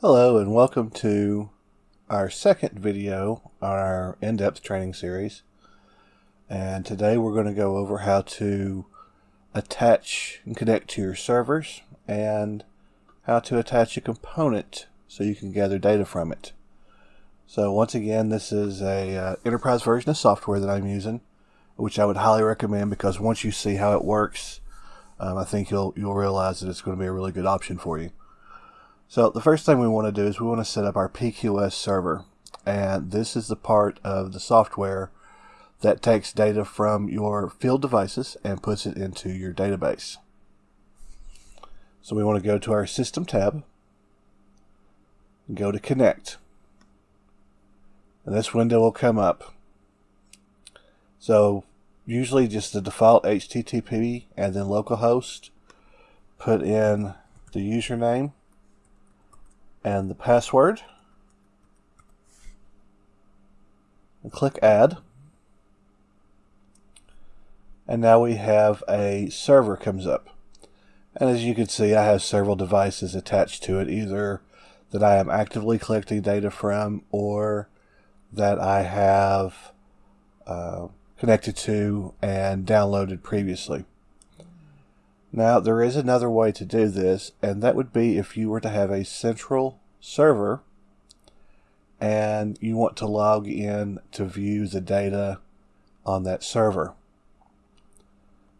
Hello and welcome to our second video on our in-depth training series. And today we're going to go over how to attach and connect to your servers and how to attach a component so you can gather data from it. So once again, this is a uh, enterprise version of software that I'm using, which I would highly recommend because once you see how it works, um, I think you'll you'll realize that it's going to be a really good option for you. So the first thing we want to do is we want to set up our PQS server. And this is the part of the software that takes data from your field devices and puts it into your database. So we want to go to our System tab and go to Connect. And this window will come up. So usually just the default HTTP and then localhost. Put in the username and the password. And click add. And now we have a server comes up. And as you can see I have several devices attached to it either that I am actively collecting data from or that I have uh, connected to and downloaded previously. Now, there is another way to do this, and that would be if you were to have a central server and you want to log in to view the data on that server.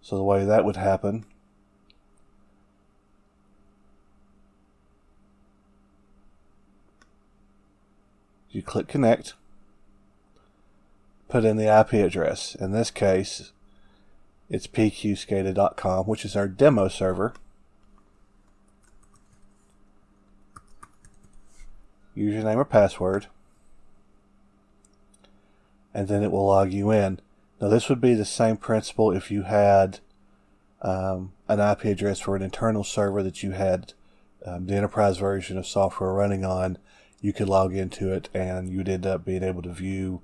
So the way that would happen you click connect put in the IP address in this case it's pqscada.com, which is our demo server. Username or password. And then it will log you in. Now this would be the same principle if you had um, an IP address for an internal server that you had um, the enterprise version of software running on. You could log into it and you'd end up being able to view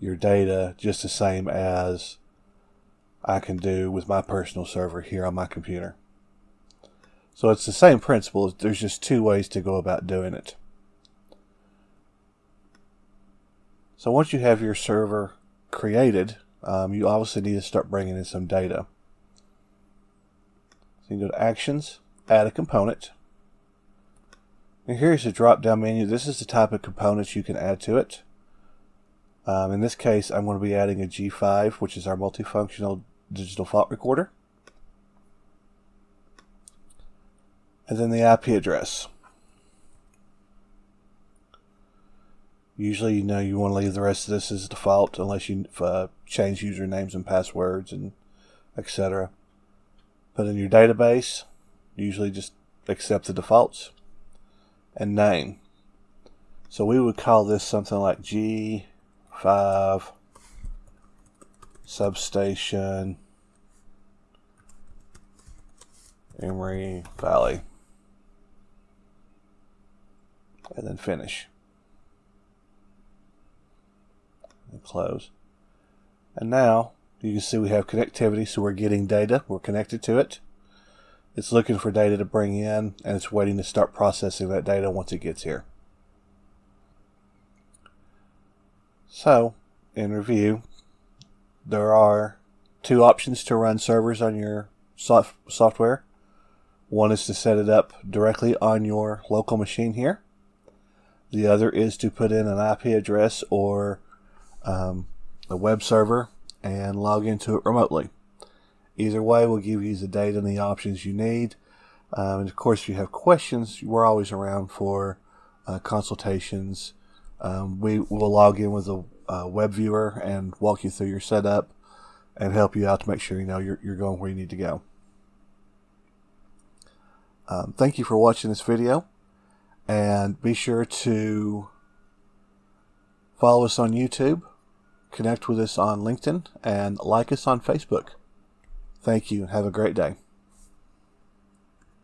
your data just the same as I can do with my personal server here on my computer. So it's the same principle. There's just two ways to go about doing it. So once you have your server created, um, you obviously need to start bringing in some data. So you can go to Actions, Add a Component. And here's the drop-down menu. This is the type of components you can add to it. Um, in this case, I'm going to be adding a G5, which is our multifunctional digital fault recorder. And then the IP address. Usually, you know, you want to leave the rest of this as default unless you uh, change usernames and passwords and etc. Put in your database. Usually just accept the defaults. And name. So we would call this something like G5 substation Emory Valley. And then finish. And close. And now you can see we have connectivity so we're getting data. We're connected to it. It's looking for data to bring in and it's waiting to start processing that data once it gets here. So in review there are two options to run servers on your soft software. One is to set it up directly on your local machine here. The other is to put in an IP address or um, a web server and log into it remotely. Either way we'll give you the data and the options you need. Um, and of course, if you have questions, we're always around for uh, consultations. Um, we will log in with a uh, web viewer and walk you through your setup and help you out to make sure you know you're, you're going where you need to go. Um, thank you for watching this video and be sure to follow us on YouTube, connect with us on LinkedIn, and like us on Facebook. Thank you. Have a great day.